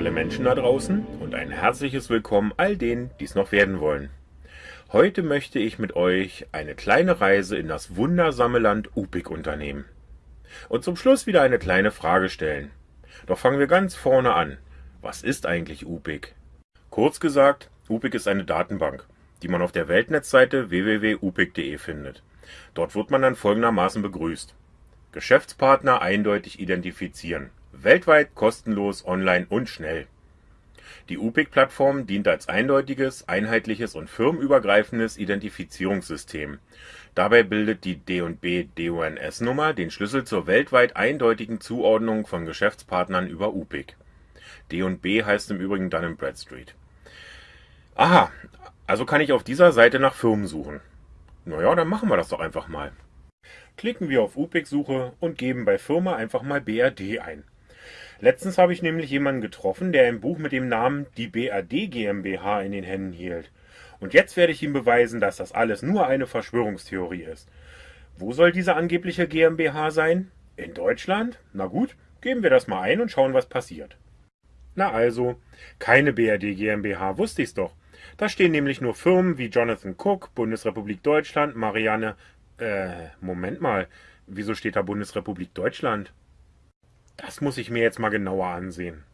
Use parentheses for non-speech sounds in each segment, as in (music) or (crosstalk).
alle Menschen da draußen und ein herzliches Willkommen all denen, die es noch werden wollen. Heute möchte ich mit euch eine kleine Reise in das wundersame Land Upik unternehmen. Und zum Schluss wieder eine kleine Frage stellen. Doch fangen wir ganz vorne an. Was ist eigentlich Upik? Kurz gesagt, Upik ist eine Datenbank, die man auf der Weltnetzseite www.upik.de findet. Dort wird man dann folgendermaßen begrüßt. Geschäftspartner eindeutig identifizieren. Weltweit kostenlos, online und schnell. Die UPIC-Plattform dient als eindeutiges, einheitliches und firmenübergreifendes Identifizierungssystem. Dabei bildet die D&B DUNS-Nummer den Schlüssel zur weltweit eindeutigen Zuordnung von Geschäftspartnern über UPIC. D&B heißt im Übrigen Dun Bradstreet. Aha, also kann ich auf dieser Seite nach Firmen suchen. Naja, dann machen wir das doch einfach mal. Klicken wir auf UPIC-Suche und geben bei Firma einfach mal BRD ein. Letztens habe ich nämlich jemanden getroffen, der ein Buch mit dem Namen Die BRD GmbH in den Händen hielt. Und jetzt werde ich ihm beweisen, dass das alles nur eine Verschwörungstheorie ist. Wo soll diese angebliche GmbH sein? In Deutschland? Na gut, geben wir das mal ein und schauen, was passiert. Na also, keine BRD GmbH, wusste ich's doch. Da stehen nämlich nur Firmen wie Jonathan Cook, Bundesrepublik Deutschland, Marianne. Äh, Moment mal, wieso steht da Bundesrepublik Deutschland? Das muss ich mir jetzt mal genauer ansehen.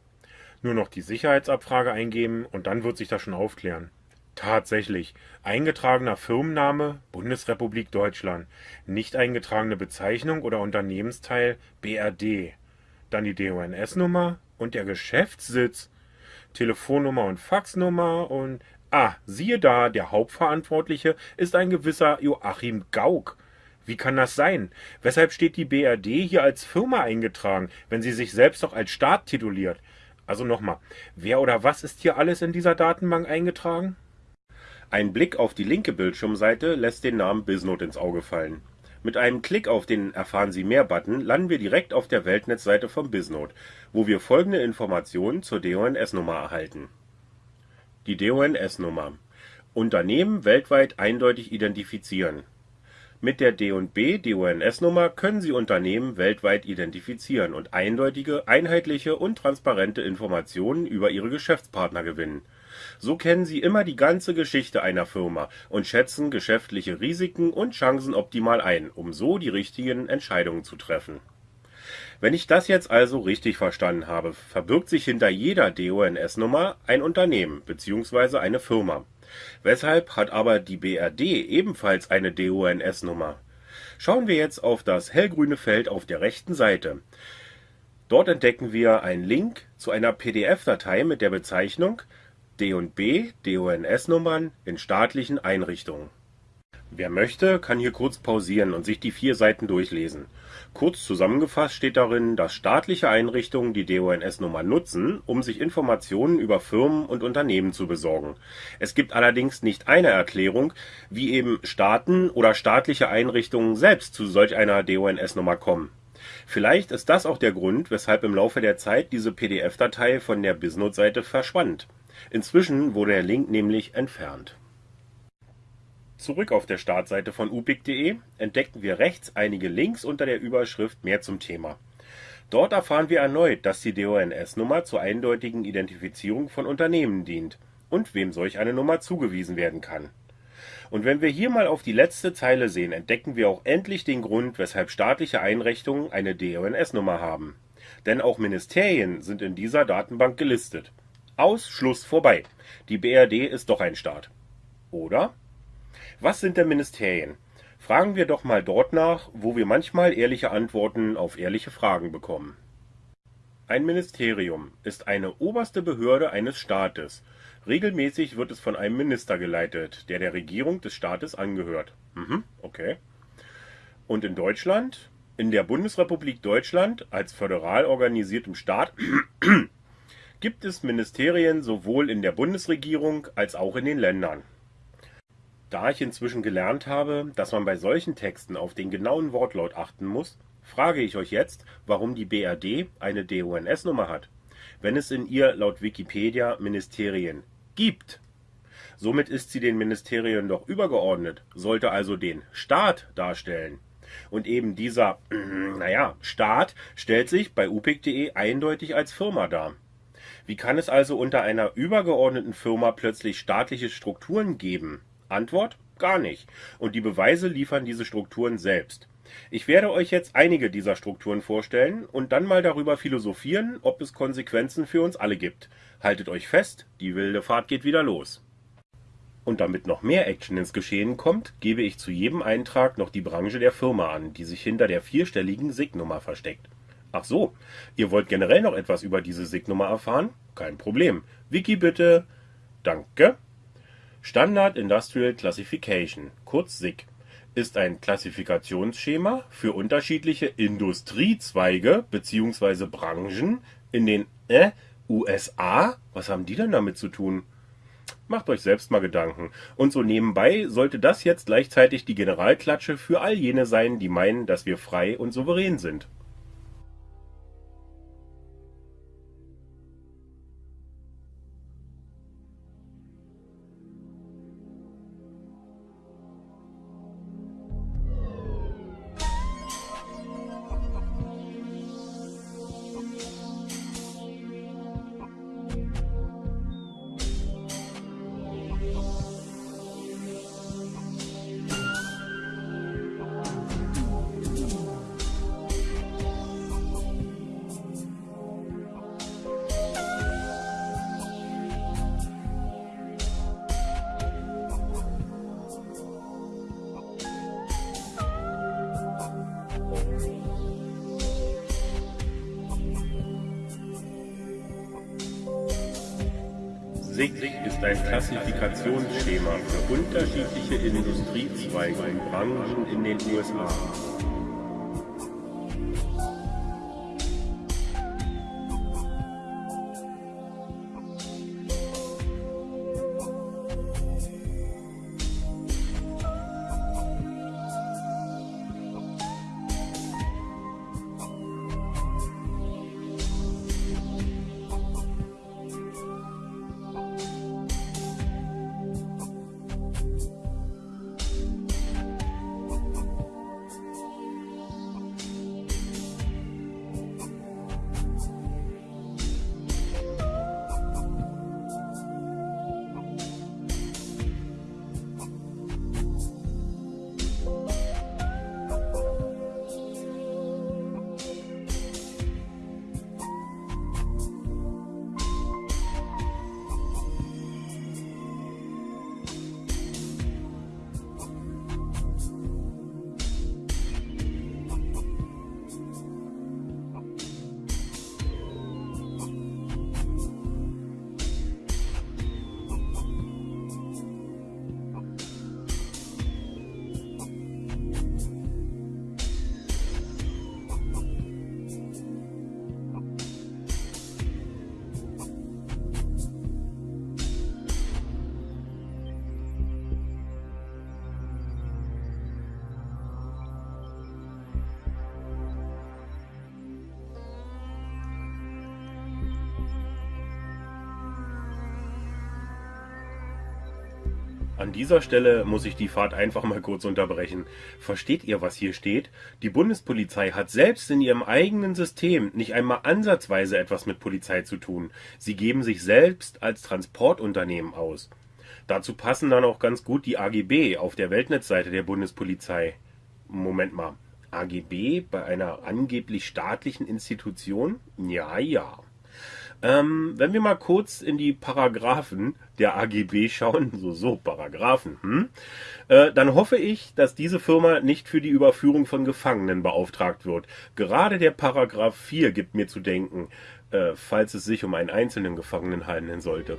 Nur noch die Sicherheitsabfrage eingeben und dann wird sich das schon aufklären. Tatsächlich, eingetragener Firmenname Bundesrepublik Deutschland, nicht eingetragene Bezeichnung oder Unternehmensteil BRD, dann die DONS-Nummer und der Geschäftssitz, Telefonnummer und Faxnummer und ah, siehe da, der Hauptverantwortliche ist ein gewisser Joachim Gauck. Wie kann das sein? Weshalb steht die BRD hier als Firma eingetragen, wenn sie sich selbst doch als Staat tituliert? Also nochmal, wer oder was ist hier alles in dieser Datenbank eingetragen? Ein Blick auf die linke Bildschirmseite lässt den Namen Bisnode ins Auge fallen. Mit einem Klick auf den Erfahren Sie mehr Button landen wir direkt auf der Weltnetzseite von Bisnode, wo wir folgende Informationen zur DONS-Nummer erhalten. Die DONS-Nummer. Unternehmen weltweit eindeutig identifizieren. Mit der D&B DONS-Nummer können Sie Unternehmen weltweit identifizieren und eindeutige, einheitliche und transparente Informationen über Ihre Geschäftspartner gewinnen. So kennen Sie immer die ganze Geschichte einer Firma und schätzen geschäftliche Risiken und Chancen optimal ein, um so die richtigen Entscheidungen zu treffen. Wenn ich das jetzt also richtig verstanden habe, verbirgt sich hinter jeder DONS-Nummer ein Unternehmen bzw. eine Firma Weshalb hat aber die BRD ebenfalls eine DONS-Nummer? Schauen wir jetzt auf das hellgrüne Feld auf der rechten Seite. Dort entdecken wir einen Link zu einer PDF-Datei mit der Bezeichnung D&B DONS-Nummern in staatlichen Einrichtungen Wer möchte, kann hier kurz pausieren und sich die vier Seiten durchlesen. Kurz zusammengefasst steht darin, dass staatliche Einrichtungen die DONS-Nummer nutzen, um sich Informationen über Firmen und Unternehmen zu besorgen. Es gibt allerdings nicht eine Erklärung, wie eben Staaten oder staatliche Einrichtungen selbst zu solch einer DONS-Nummer kommen. Vielleicht ist das auch der Grund, weshalb im Laufe der Zeit diese PDF-Datei von der Bisnode-Seite verschwand. Inzwischen wurde der Link nämlich entfernt Zurück auf der Startseite von upic.de entdecken wir rechts einige Links unter der Überschrift Mehr zum Thema. Dort erfahren wir erneut, dass die DONS-Nummer zur eindeutigen Identifizierung von Unternehmen dient und wem solch eine Nummer zugewiesen werden kann. Und wenn wir hier mal auf die letzte Zeile sehen, entdecken wir auch endlich den Grund, weshalb staatliche Einrichtungen eine DONS-Nummer haben. Denn auch Ministerien sind in dieser Datenbank gelistet. Aus Schluss vorbei. Die BRD ist doch ein Staat. Oder? Was sind denn Ministerien? Fragen wir doch mal dort nach, wo wir manchmal ehrliche Antworten auf ehrliche Fragen bekommen. Ein Ministerium ist eine oberste Behörde eines Staates. Regelmäßig wird es von einem Minister geleitet, der der Regierung des Staates angehört. Mhm, okay. Und in Deutschland? In der Bundesrepublik Deutschland als föderal organisiertem Staat (clears throat) gibt es Ministerien sowohl in der Bundesregierung als auch in den Ländern. Da ich inzwischen gelernt habe, dass man bei solchen Texten auf den genauen Wortlaut achten muss, frage ich euch jetzt, warum die BRD eine DONS-Nummer hat, wenn es in ihr laut Wikipedia Ministerien gibt. Somit ist sie den Ministerien doch übergeordnet, sollte also den Staat darstellen. Und eben dieser, (clears throat) naja, Staat stellt sich bei upic.de eindeutig als Firma dar. Wie kann es also unter einer übergeordneten Firma plötzlich staatliche Strukturen geben? Antwort? Gar nicht. Und die Beweise liefern diese Strukturen selbst. Ich werde euch jetzt einige dieser Strukturen vorstellen und dann mal darüber philosophieren, ob es Konsequenzen für uns alle gibt. Haltet euch fest, die wilde Fahrt geht wieder los. Und damit noch mehr Action ins Geschehen kommt, gebe ich zu jedem Eintrag noch die Branche der Firma an, die sich hinter der vierstelligen SIG-Nummer versteckt. Ach so, ihr wollt generell noch etwas über diese SIG-Nummer erfahren? Kein Problem. Wiki bitte. Danke. Standard Industrial Classification, kurz SIG, ist ein Klassifikationsschema für unterschiedliche Industriezweige bzw. Branchen in den äh, USA. Was haben die denn damit zu tun? Macht euch selbst mal Gedanken. Und so nebenbei sollte das jetzt gleichzeitig die Generalklatsche für all jene sein, die meinen, dass wir frei und souverän sind. SIG ist ein Klassifikationsschema für unterschiedliche Industriezweige und Branchen in den USA. An dieser Stelle muss ich die Fahrt einfach mal kurz unterbrechen. Versteht ihr, was hier steht? Die Bundespolizei hat selbst in ihrem eigenen System nicht einmal ansatzweise etwas mit Polizei zu tun. Sie geben sich selbst als Transportunternehmen aus. Dazu passen dann auch ganz gut die AGB auf der Weltnetzseite der Bundespolizei. Moment mal. AGB bei einer angeblich staatlichen Institution? Ja, ja. Ähm, wenn wir mal kurz in die Paragraphen der AGB schauen, so, so, Paragraphen, hm? äh, dann hoffe ich, dass diese Firma nicht für die Überführung von Gefangenen beauftragt wird. Gerade der Paragraph 4 gibt mir zu denken, äh, falls es sich um einen einzelnen Gefangenen handeln sollte.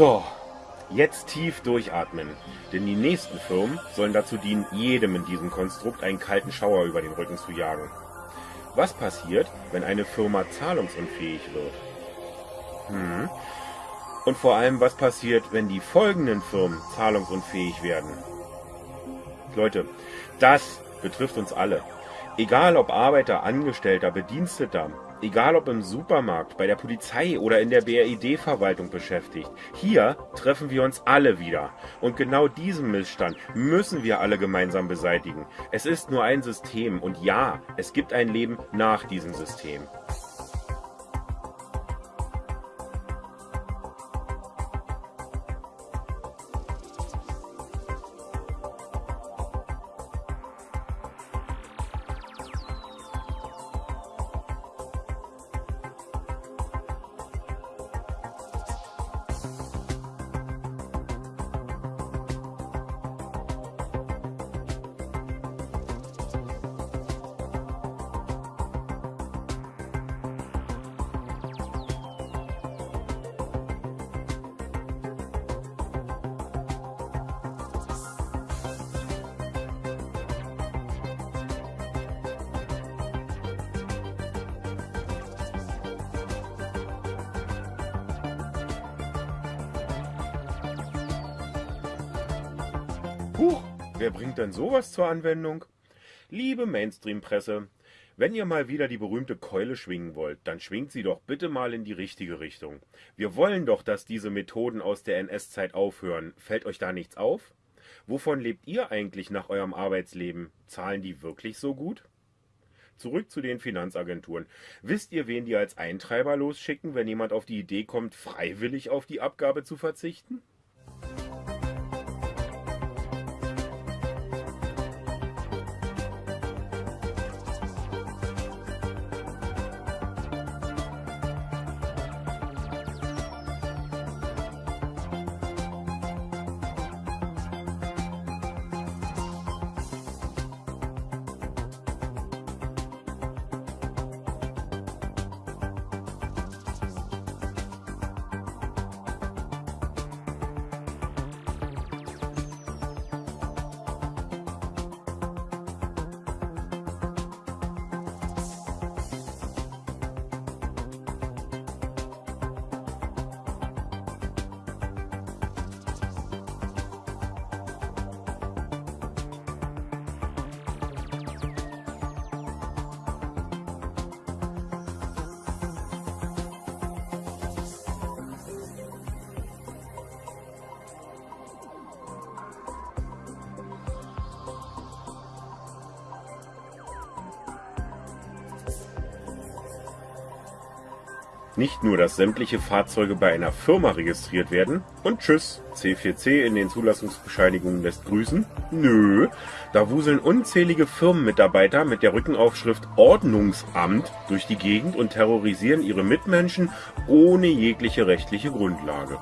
So, jetzt tief durchatmen, denn die nächsten Firmen sollen dazu dienen, jedem in diesem Konstrukt einen kalten Schauer über den Rücken zu jagen. Was passiert, wenn eine Firma zahlungsunfähig wird? Hm. Und vor allem, was passiert, wenn die folgenden Firmen zahlungsunfähig werden? Leute, das betrifft uns alle. Egal ob Arbeiter, Angestellter, Bediensteter, egal ob im Supermarkt, bei der Polizei oder in der BRID-Verwaltung beschäftigt. Hier treffen wir uns alle wieder. Und genau diesen Missstand müssen wir alle gemeinsam beseitigen. Es ist nur ein System und ja, es gibt ein Leben nach diesem System. Huch, wer bringt denn sowas zur Anwendung? Liebe Mainstream-Presse, wenn ihr mal wieder die berühmte Keule schwingen wollt, dann schwingt sie doch bitte mal in die richtige Richtung. Wir wollen doch, dass diese Methoden aus der NS-Zeit aufhören. Fällt euch da nichts auf? Wovon lebt ihr eigentlich nach eurem Arbeitsleben? Zahlen die wirklich so gut? Zurück zu den Finanzagenturen. Wisst ihr, wen die als Eintreiber losschicken, wenn jemand auf die Idee kommt, freiwillig auf die Abgabe zu verzichten? Nicht nur, dass sämtliche Fahrzeuge bei einer Firma registriert werden und tschüss, C4C in den Zulassungsbescheinigungen lässt grüßen. Nö, da wuseln unzählige Firmenmitarbeiter mit der Rückenaufschrift Ordnungsamt durch die Gegend und terrorisieren ihre Mitmenschen ohne jegliche rechtliche Grundlage.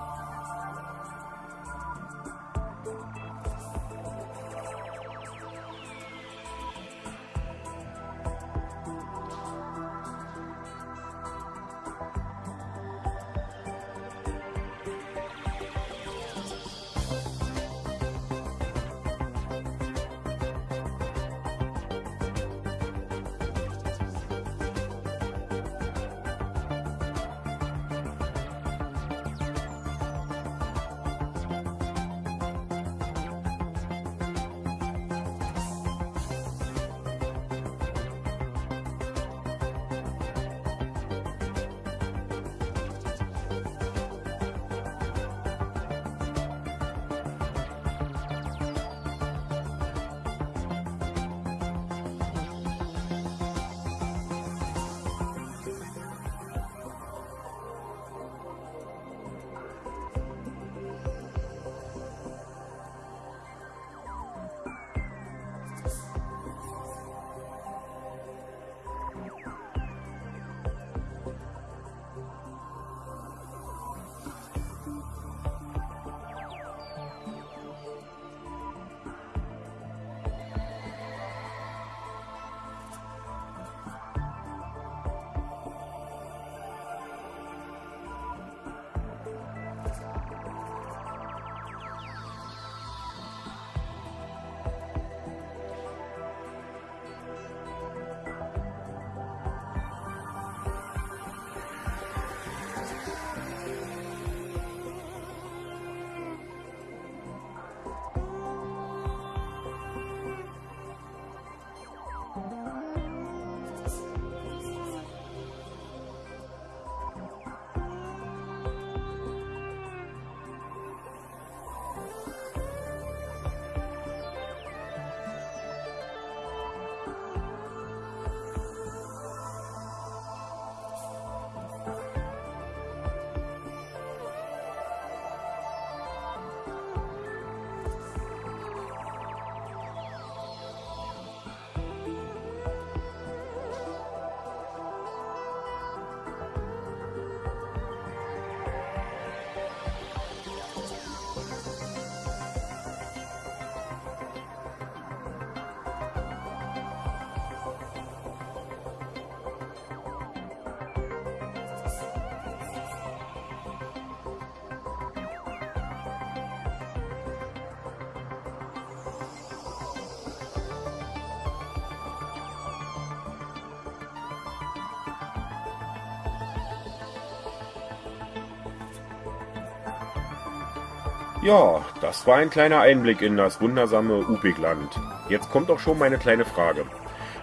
Ja, das war ein kleiner Einblick in das wundersame Upigland. Jetzt kommt auch schon meine kleine Frage.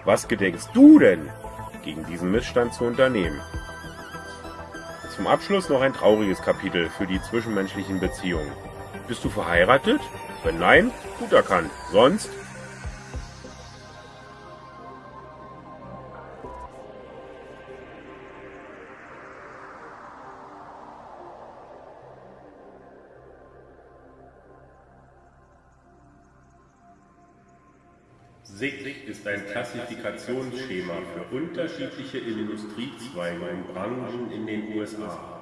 Was gedenkst du denn, gegen diesen Missstand zu unternehmen? Zum Abschluss noch ein trauriges Kapitel für die zwischenmenschlichen Beziehungen. Bist du verheiratet? Wenn nein, gut erkannt. Sonst SIG ist ein Klassifikationsschema für unterschiedliche Industriezweige und Branchen in den USA.